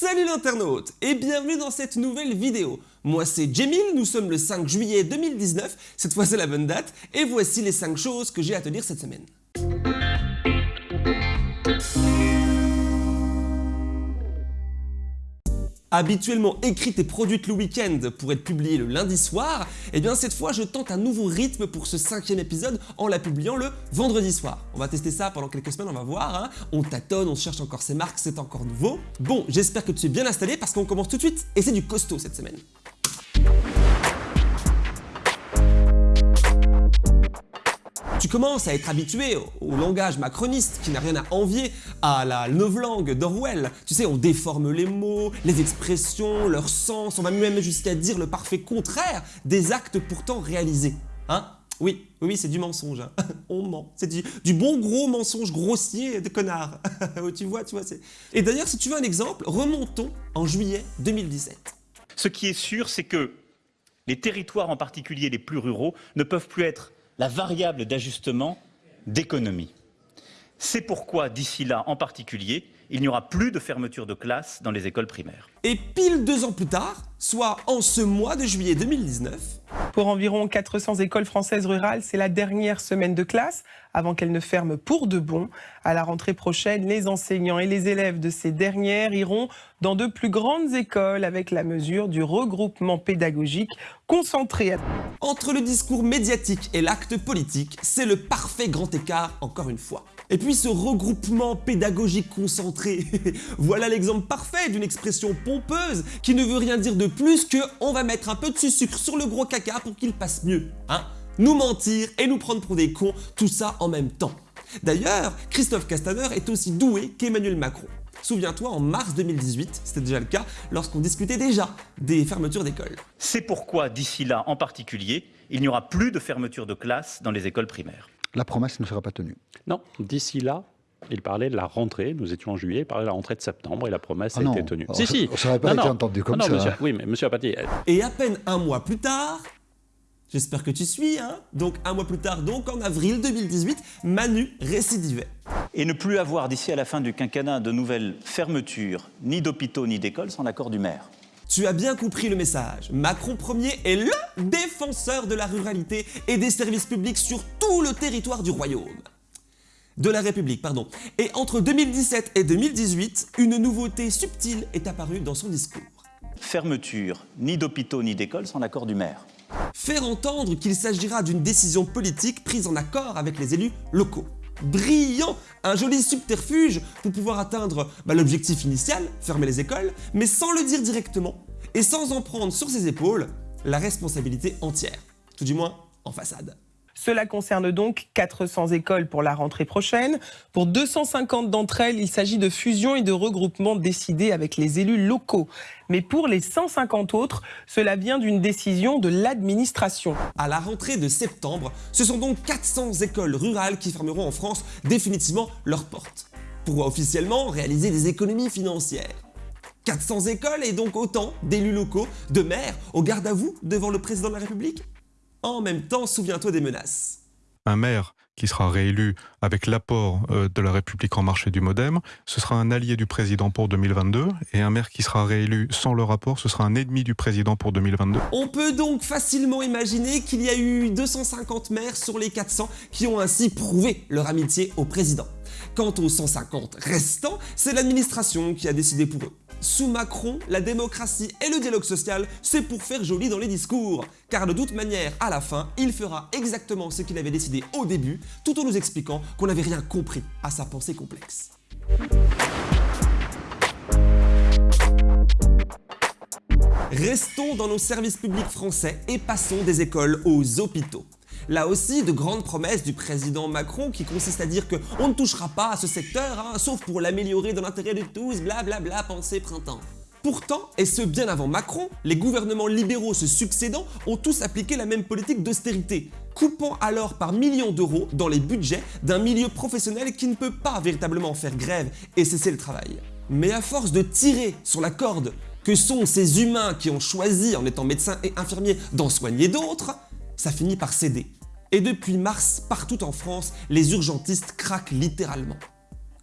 Salut l'internaute et bienvenue dans cette nouvelle vidéo. Moi c'est Jemil, nous sommes le 5 juillet 2019, cette fois c'est la bonne date, et voici les 5 choses que j'ai à te dire cette semaine. Habituellement écrite et produite le week-end pour être publiée le lundi soir, et eh bien cette fois je tente un nouveau rythme pour ce cinquième épisode en la publiant le vendredi soir. On va tester ça pendant quelques semaines, on va voir, hein. on tâtonne, on cherche encore ses marques, c'est encore nouveau. Bon, j'espère que tu es bien installé parce qu'on commence tout de suite, et c'est du costaud cette semaine. Tu commences à être habitué au, langage macroniste qui n'a rien à envier à la novlangue d'Orwell. Tu sais, on déforme les mots, les expressions, leur sens, on va même jusqu'à dire le parfait contraire des actes pourtant réalisés. Hein? Oui, oui, c'est du mensonge. Hein. On ment. C'est du, bon gros mensonge grossier de connard. tu vois, tu vois. Et d'ailleurs, si tu veux un exemple, remontons en juillet 2017. Ce qui est sûr, c'est que les territoires, en particulier les plus ruraux, ne peuvent plus être la variable d'ajustement d'économie. C'est pourquoi, d'ici là en particulier, il n'y aura plus de fermeture de classe dans les écoles primaires. Et pile deux ans plus tard, soit en ce mois de juillet 2019, pour environ 400 écoles françaises rurales, c'est la dernière semaine de classe avant qu'elles ne ferment pour de bon. À la rentrée prochaine, les enseignants et les élèves de ces dernières iront dans de plus grandes écoles avec la mesure du regroupement pédagogique concentré. Entre le discours médiatique et l'acte politique, c'est le parfait grand écart encore une fois. Et puis ce regroupement pédagogique concentré, voilà l'exemple parfait d'une expression pompeuse qui ne veut rien dire de plus que on va mettre un peu de sucre sur le gros caca pour qu'il passe mieux. Hein nous mentir et nous prendre pour des cons, tout ça en même temps. D'ailleurs, Christophe Castaner est aussi doué qu'Emmanuel Macron. Souviens-toi, en mars 2018, c'était déjà le cas, lorsqu'on discutait déjà des fermetures d'écoles. C'est pourquoi, d'ici là en particulier, il n'y aura plus de fermeture de classe dans les écoles primaires la promesse ne sera pas tenue. Non, d'ici là, il parlait de la rentrée, nous étions en juillet, il parlait de la rentrée de septembre et la promesse ah a été tenue. si, si. Ça n'aurait pas été entendu comme ça. Monsieur, oui, mais monsieur Apathy... Et à peine un mois plus tard, j'espère que tu suis, hein donc un mois plus tard, donc en avril 2018, Manu récidivait. Et ne plus avoir d'ici à la fin du quinquennat de nouvelles fermetures, ni d'hôpitaux ni d'écoles, sans l'accord du maire. Tu as bien compris le message. Macron Ier est LE défenseur de la ruralité et des services publics sur tout le territoire du royaume. De la République, pardon. Et entre 2017 et 2018, une nouveauté subtile est apparue dans son discours. Fermeture ni d'hôpitaux ni d'écoles sans l'accord du maire. Faire entendre qu'il s'agira d'une décision politique prise en accord avec les élus locaux brillant, un joli subterfuge pour pouvoir atteindre bah, l'objectif initial, fermer les écoles, mais sans le dire directement et sans en prendre sur ses épaules la responsabilité entière, tout du moins en façade. Cela concerne donc 400 écoles pour la rentrée prochaine. Pour 250 d'entre elles, il s'agit de fusions et de regroupements décidés avec les élus locaux. Mais pour les 150 autres, cela vient d'une décision de l'administration. À la rentrée de septembre, ce sont donc 400 écoles rurales qui fermeront en France définitivement leurs portes, pour officiellement réaliser des économies financières. 400 écoles et donc autant d'élus locaux, de maires, au garde à vous devant le président de la République en même temps, souviens-toi des menaces. Un maire qui sera réélu avec l'apport euh, de la République en marche et du Modem, ce sera un allié du président pour 2022, et un maire qui sera réélu sans le rapport, ce sera un ennemi du président pour 2022. On peut donc facilement imaginer qu'il y a eu 250 maires sur les 400 qui ont ainsi prouvé leur amitié au président. Quant aux 150 restants, c'est l'administration qui a décidé pour eux. Sous Macron, la démocratie et le dialogue social, c'est pour faire joli dans les discours. Car de toute manière, à la fin, il fera exactement ce qu'il avait décidé au début, tout en nous expliquant qu'on n'avait rien compris à sa pensée complexe. Restons dans nos services publics français et passons des écoles aux hôpitaux. Là aussi, de grandes promesses du président Macron qui consistent à dire qu'on ne touchera pas à ce secteur, hein, sauf pour l'améliorer dans l'intérêt de tous, blablabla, bla bla, pensée printemps. Pourtant, et ce bien avant Macron, les gouvernements libéraux se succédant ont tous appliqué la même politique d'austérité, coupant alors par millions d'euros dans les budgets d'un milieu professionnel qui ne peut pas véritablement faire grève et cesser le travail. Mais à force de tirer sur la corde que sont ces humains qui ont choisi, en étant médecins et infirmiers, d'en soigner d'autres, ça finit par céder. Et depuis mars, partout en France, les urgentistes craquent littéralement.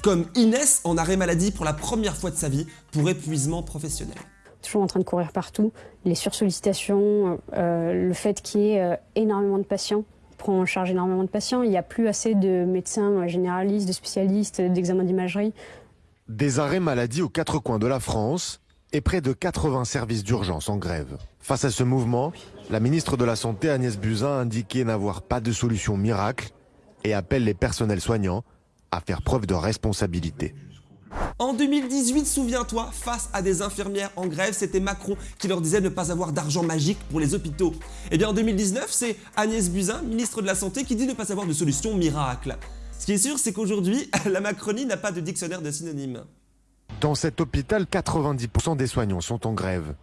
comme Inès en arrêt maladie pour la première fois de sa vie pour épuisement professionnel. Toujours en train de courir partout, les sursollicitations, euh, le fait qu'il y ait euh, énormément de patients, prend en charge énormément de patients, il n'y a plus assez de médecins généralistes, de spécialistes, d'examens d'imagerie. Des arrêts maladie aux quatre coins de la France et près de 80 services d'urgence en grève. Face à ce mouvement, la ministre de la Santé Agnès Buzyn a indiqué n'avoir pas de solution miracle et appelle les personnels soignants à faire preuve de responsabilité. En 2018, souviens-toi, face à des infirmières en grève, c'était Macron qui leur disait ne pas avoir d'argent magique pour les hôpitaux. Et bien en 2019, c'est Agnès Buzyn, ministre de la Santé, qui dit ne pas avoir de solution miracle. Ce qui est sûr, c'est qu'aujourd'hui, la Macronie n'a pas de dictionnaire de synonymes. Dans cet hôpital, 90% des soignants sont en grève.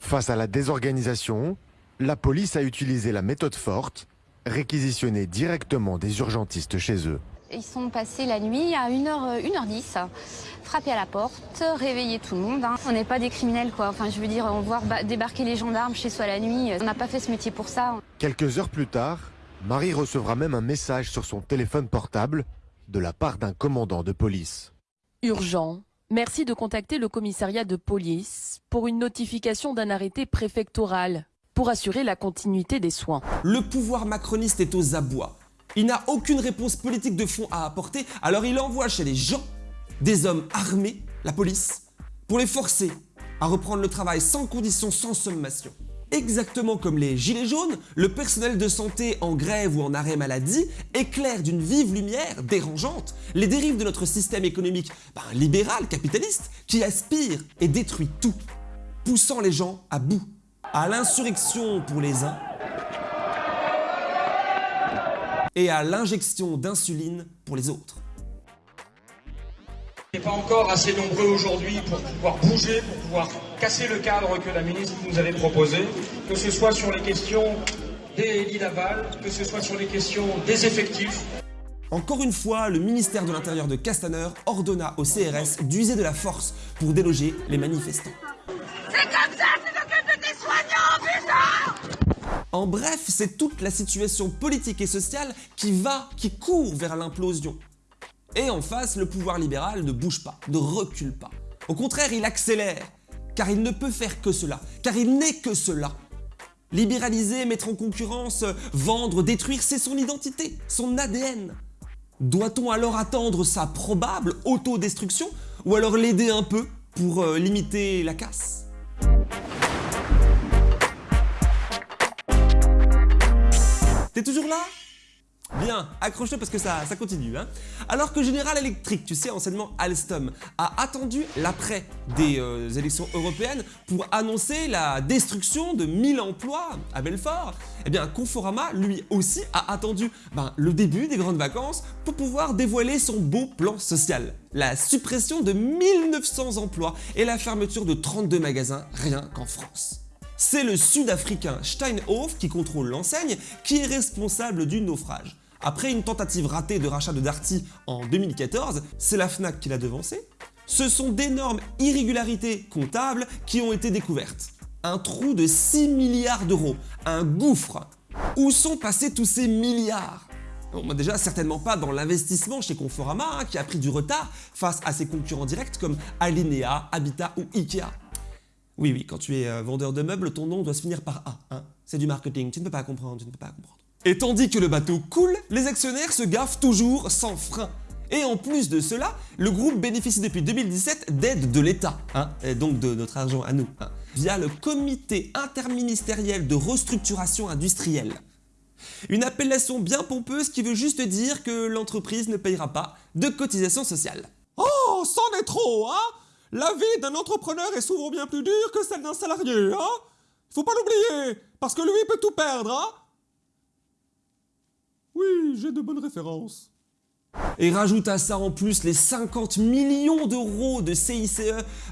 Face à la désorganisation, la police a utilisé la méthode forte, réquisitionner directement des urgentistes chez eux. Ils sont passés la nuit à 1h, 1h10, frapper à la porte, réveiller tout le monde. Hein. On n'est pas des criminels, quoi. Enfin, je veux dire, on voir débarquer les gendarmes chez soi la nuit, on n'a pas fait ce métier pour ça. Quelques heures plus tard, Marie recevra même un message sur son téléphone portable de la part d'un commandant de police. Urgent. Merci de contacter le commissariat de police pour une notification d'un arrêté préfectoral pour assurer la continuité des soins. Le pouvoir macroniste est aux abois. Il n'a aucune réponse politique de fond à apporter, alors il envoie chez les gens des hommes armés, la police, pour les forcer à reprendre le travail sans condition, sans sommation. Exactement comme les gilets jaunes, le personnel de santé en grève ou en arrêt maladie éclaire d'une vive lumière dérangeante les dérives de notre système économique ben, libéral, capitaliste, qui aspire et détruit tout, poussant les gens à bout, à l'insurrection pour les uns et à l'injection d'insuline pour les autres. On n'est pas encore assez nombreux aujourd'hui pour pouvoir bouger, pour pouvoir casser le cadre que la ministre nous avait proposé, que ce soit sur les questions des lits d'aval, que ce soit sur les questions des effectifs. Encore une fois, le ministère de l'Intérieur de Castaner ordonna au CRS d'user de la force pour déloger les manifestants. C'est comme ça que s'occupe des soignants, putain en bref, c'est toute la situation politique et sociale qui va, qui court vers l'implosion. Et en face, le pouvoir libéral ne bouge pas, ne recule pas. Au contraire, il accélère, car il ne peut faire que cela, car il n'est que cela. Libéraliser, mettre en concurrence, vendre, détruire, c'est son identité, son ADN. Doit-on alors attendre sa probable autodestruction ou alors l'aider un peu pour euh, limiter la casse? T'es toujours là? Bien, accroche-toi parce que ça, continue. Hein. Alors que General Electric, tu sais, enseignement Alstom, a attendu l'après des euh, élections européennes pour annoncer la destruction de 1000 emplois à Belfort, eh bien Conforama, lui aussi, a attendu ben, le début des grandes vacances pour pouvoir dévoiler son beau plan social. La suppression de 1900 emplois et la fermeture de 32 magasins rien qu'en France c'est le sud-africain Steinhoff qui contrôle l'enseigne qui est responsable du naufrage. Après une tentative ratée de rachat de Darty en 2014, c'est la FNAC qui l'a devancé. Ce sont d'énormes irrégularités comptables qui ont été découvertes. Un trou de 6 milliards d'euros, un gouffre. Où sont passés tous ces milliards? Bon, déjà, certainement pas dans l'investissement chez Conforama, hein, qui a pris du retard face à ses concurrents directs comme Alinea, Habitat ou Ikea. Oui, oui, quand tu es euh, vendeur de meubles, ton nom doit se finir par A. Hein. C'est du marketing, tu ne peux pas comprendre, tu ne peux pas comprendre. Et tandis que le bateau coule, les actionnaires se gaffent toujours sans frein. Et en plus de cela, le groupe bénéficie depuis 2017 d'aide de l'État, hein, donc de notre argent à nous, hein, via le Comité interministériel de restructuration industrielle. Une appellation bien pompeuse qui veut juste dire que l'entreprise ne payera pas de cotisation sociale. Oh, c'en est trop, hein la vie d'un entrepreneur est souvent bien plus dure que celle d'un salarié, hein Faut pas l'oublier, parce que lui peut tout perdre, hein Oui, j'ai de bonnes références. Et rajoute à ça en plus les 50 millions d'euros de CICE,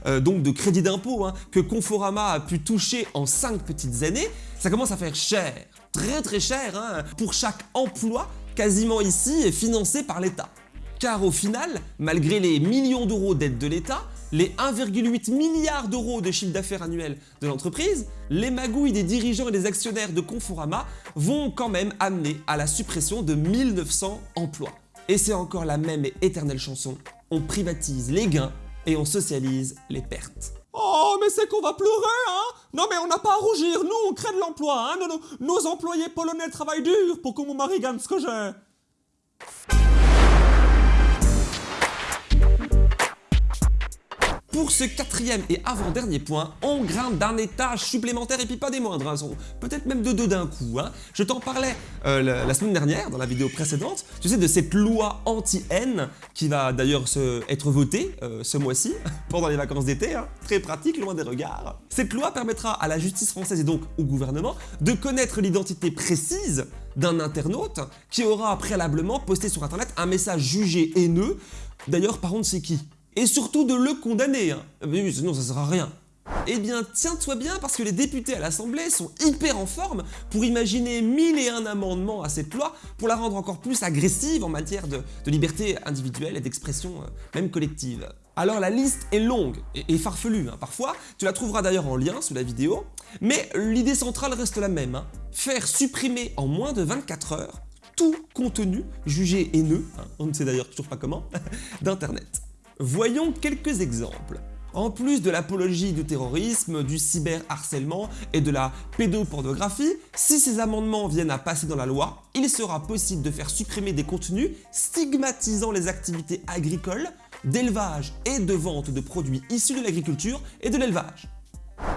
euh, donc de crédit d'impôt, hein, que Conforama a pu toucher en 5 petites années, ça commence à faire cher, très très cher, hein, pour chaque emploi quasiment ici financé par l'État. Car au final, malgré les millions d'euros d'aide de l'État, les 1,8 milliards d'euros de chiffre d'affaires annuel de l'entreprise, les magouilles des dirigeants et des actionnaires de Conforama vont quand même amener à la suppression de 1900 emplois. Et c'est encore la même et éternelle chanson On privatise les gains et on socialise les pertes. Oh, mais c'est qu'on va pleurer, hein Non, mais on n'a pas à rougir, nous, on crée de l'emploi, hein nos, nos, employés polonais travaillent dur pour que mon mari gagne ce que j'ai. Pour ce quatrième et avant-dernier point, on grimpe d'un étage supplémentaire et puis pas des moindres, hein, peut-être même de deux d'un coup. Hein. Je t'en parlais euh, la, semaine dernière, dans la vidéo précédente, tu sais, de cette loi anti-haine qui va d'ailleurs être votée euh, ce mois-ci, pendant les vacances d'été, hein. très pratique, loin des regards. Cette loi permettra à la justice française et donc au gouvernement de connaître l'identité précise d'un internaute qui aura préalablement posté sur internet un message jugé haineux. D'ailleurs, par contre, c'est qui? Et surtout de le condamner. Hein. Mais sinon ça sert à rien. Eh bien, tiens-toi bien parce que les députés à l'Assemblée sont hyper en forme pour imaginer mille et un amendements à cette loi pour la rendre encore plus agressive en matière de, liberté individuelle et d'expression euh, même collective. Alors la liste est longue et, farfelue hein. parfois, tu la trouveras d'ailleurs en lien sous la vidéo, mais l'idée centrale reste la même, hein. faire supprimer en moins de 24 heures tout contenu jugé haineux, on ne sait d'ailleurs toujours pas comment, d'Internet. Voyons quelques exemples. En plus de l'apologie du terrorisme, du cyberharcèlement et de la pédopornographie, si ces amendements viennent à passer dans la loi, il sera possible de faire supprimer des contenus stigmatisant les activités agricoles, d'élevage et de vente de produits issus de l'agriculture et de l'élevage.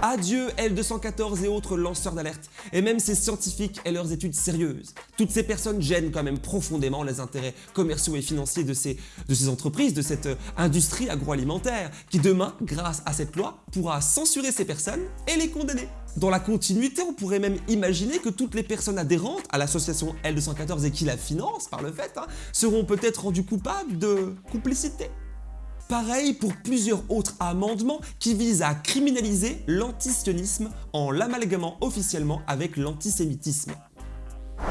Adieu L214 et autres lanceurs d'alerte, et même ces scientifiques et leurs études sérieuses. Toutes ces personnes gênent quand même profondément les intérêts commerciaux et financiers de ces, entreprises, de cette euh, industrie agroalimentaire, qui demain, grâce à cette loi, pourra censurer ces personnes et les condamner. Dans la continuité, on pourrait même imaginer que toutes les personnes adhérentes à l'association L214 et qui la financent par le fait, hein, seront peut-être rendues coupables de complicité. Pareil pour plusieurs autres amendements qui visent à criminaliser l'antisionisme en l'amalgamant officiellement avec l'antisémitisme.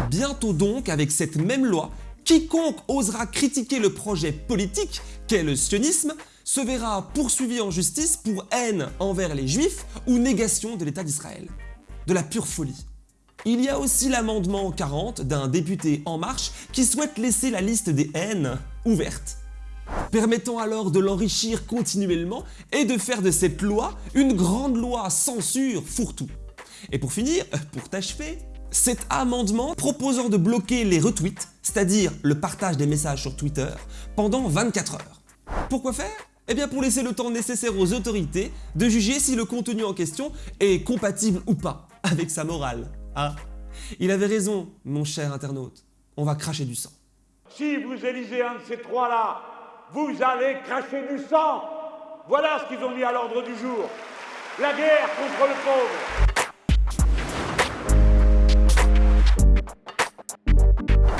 Bientôt donc, avec cette même loi, quiconque osera critiquer le projet politique qu'est le sionisme se verra poursuivi en justice pour haine envers les juifs ou négation de l'État d'Israël. De la pure folie. Il y a aussi l'amendement 40 d'un député En Marche qui souhaite laisser la liste des haines ouverte permettant alors de l'enrichir continuellement et de faire de cette loi une grande loi censure fourre-tout. Et pour finir, pour t'achever, cet amendement proposant de bloquer les retweets, c'est-à-dire le partage des messages sur Twitter, pendant 24 heures. Pourquoi faire? Eh bien pour laisser le temps nécessaire aux autorités de juger si le contenu en question est compatible ou pas avec sa morale. Ah, il avait raison, mon cher internaute, on va cracher du sang. Si vous élisez un de ces trois-là, vous allez cracher du sang. Voilà ce qu'ils ont mis à l'ordre du jour. La guerre contre le pauvre.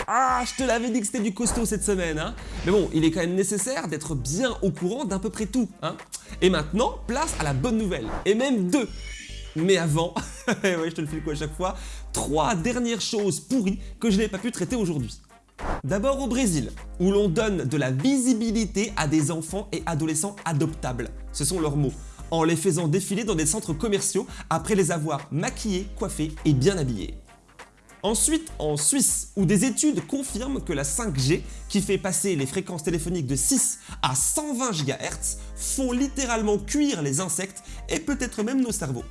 Ah, je te l'avais dit que c'était du costaud cette semaine, hein Mais bon, il est quand même nécessaire d'être bien au courant d'à peu près tout, hein Et maintenant, place à la bonne nouvelle, et même deux mais avant, je te le fais quoi à chaque fois, trois dernières choses pourries que je n'ai pas pu traiter aujourd'hui. D'abord au Brésil, où l'on donne de la visibilité à des enfants et adolescents adoptables, ce sont leurs mots, en les faisant défiler dans des centres commerciaux après les avoir maquillés, coiffés et bien habillés. Ensuite, en Suisse, où des études confirment que la 5G, qui fait passer les fréquences téléphoniques de 6 à 120 GHz, font littéralement cuire les insectes et peut-être même nos cerveaux.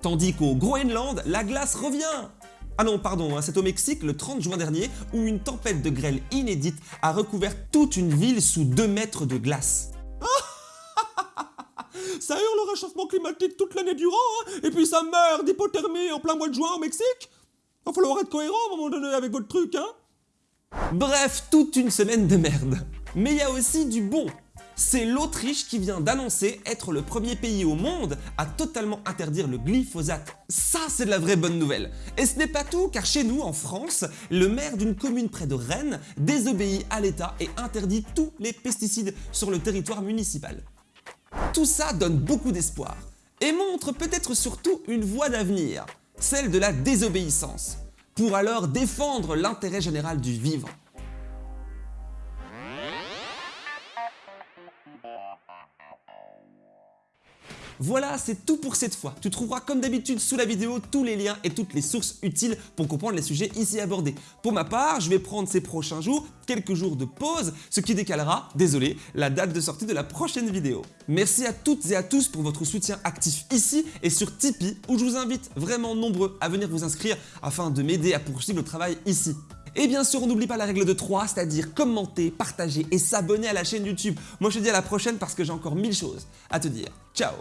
Tandis qu'au Groenland, la glace revient ah non, pardon, hein, c'est au Mexique le 30 juin dernier où une tempête de grêle inédite a recouvert toute une ville sous 2 mètres de glace. ça hurle le réchauffement climatique toute l'année durant, hein, et puis ça meurt d'hypothermie en plein mois de juin au Mexique Il va falloir être cohérent à un moment donné avec votre truc, hein Bref, toute une semaine de merde. Mais il y a aussi du bon c'est l'Autriche qui vient d'annoncer être le premier pays au monde à totalement interdire le glyphosate. Ça, c'est de la vraie bonne nouvelle. Et ce n'est pas tout, car chez nous, en France, le maire d'une commune près de Rennes désobéit à l'État et interdit tous les pesticides sur le territoire municipal. Tout ça donne beaucoup d'espoir et montre peut-être surtout une voie d'avenir, celle de la désobéissance, pour alors défendre l'intérêt général du vivre. Voilà, c'est tout pour cette fois. Tu trouveras comme d'habitude sous la vidéo tous les liens et toutes les sources utiles pour comprendre les sujets ici abordés. Pour ma part, je vais prendre ces prochains jours quelques jours de pause, ce qui décalera, désolé, la date de sortie de la prochaine vidéo. Merci à toutes et à tous pour votre soutien actif ici et sur Tipeee où je vous invite vraiment nombreux à venir vous inscrire afin de m'aider à poursuivre le travail ici. Et bien sûr, on n'oublie pas la règle de 3, c'est-à-dire commenter, partager et s'abonner à la chaîne YouTube. Moi, je te dis à la prochaine parce que j'ai encore mille choses à te dire. Ciao